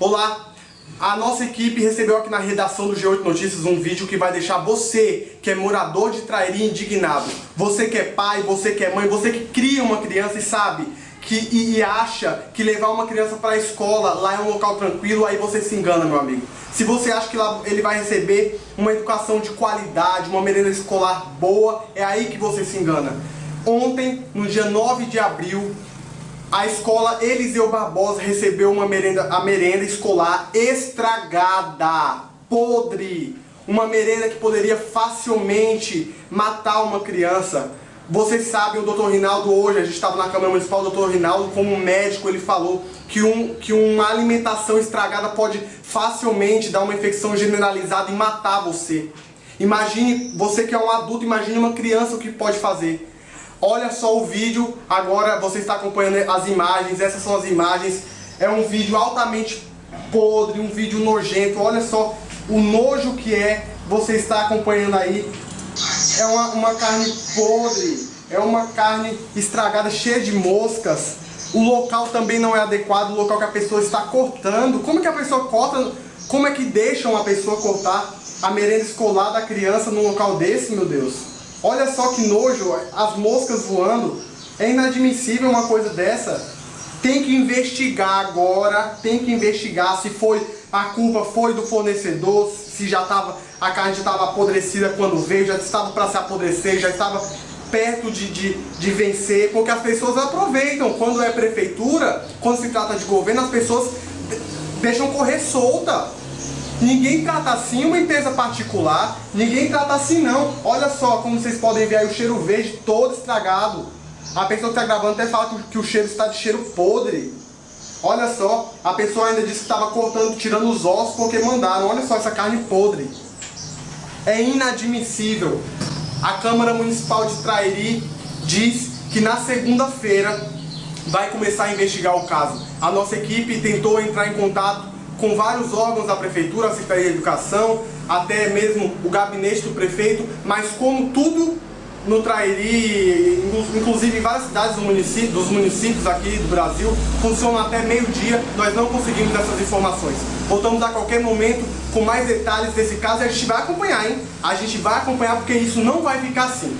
Olá, a nossa equipe recebeu aqui na redação do G8 Notícias um vídeo que vai deixar você, que é morador de Trairi, indignado. Você que é pai, você que é mãe, você que cria uma criança e sabe que, e, e acha que levar uma criança para a escola lá é um local tranquilo, aí você se engana, meu amigo. Se você acha que lá ele vai receber uma educação de qualidade, uma merenda escolar boa, é aí que você se engana. Ontem, no dia 9 de abril, a escola Eliseu Barbosa recebeu uma merenda, a merenda escolar estragada, podre. Uma merenda que poderia facilmente matar uma criança. Vocês sabem, o doutor Rinaldo hoje, a gente estava na Câmara Municipal, o doutor Rinaldo, como médico, ele falou que, um, que uma alimentação estragada pode facilmente dar uma infecção generalizada e matar você. Imagine, você que é um adulto, imagine uma criança o que pode fazer. Olha só o vídeo, agora você está acompanhando as imagens, essas são as imagens. É um vídeo altamente podre, um vídeo nojento, olha só o nojo que é, você está acompanhando aí. É uma, uma carne podre, é uma carne estragada, cheia de moscas. O local também não é adequado, o local que a pessoa está cortando. Como que a pessoa corta, como é que deixam a pessoa cortar a merenda escolar da criança num local desse, meu Deus? Olha só que nojo, as moscas voando. É inadmissível uma coisa dessa. Tem que investigar agora, tem que investigar se foi a culpa foi do fornecedor, se já estava a carne já estava apodrecida quando veio, já estava para se apodrecer, já estava perto de, de, de vencer, porque as pessoas aproveitam. Quando é prefeitura, quando se trata de governo, as pessoas deixam correr solta. Ninguém trata assim uma empresa particular, ninguém trata assim não. Olha só como vocês podem ver aí o cheiro verde todo estragado. A pessoa que está gravando até fala que o cheiro está de cheiro podre. Olha só, a pessoa ainda disse que estava cortando, tirando os ossos porque mandaram. Olha só essa carne podre. É inadmissível. A Câmara Municipal de Trairi diz que na segunda-feira vai começar a investigar o caso. A nossa equipe tentou entrar em contato com vários órgãos da prefeitura, a Secretaria de Educação, até mesmo o gabinete do prefeito, mas como tudo no Trairi, inclusive em várias cidades do município, dos municípios aqui do Brasil, funciona até meio-dia, nós não conseguimos essas informações. Voltamos a qualquer momento com mais detalhes desse caso e a gente vai acompanhar, hein? A gente vai acompanhar porque isso não vai ficar assim.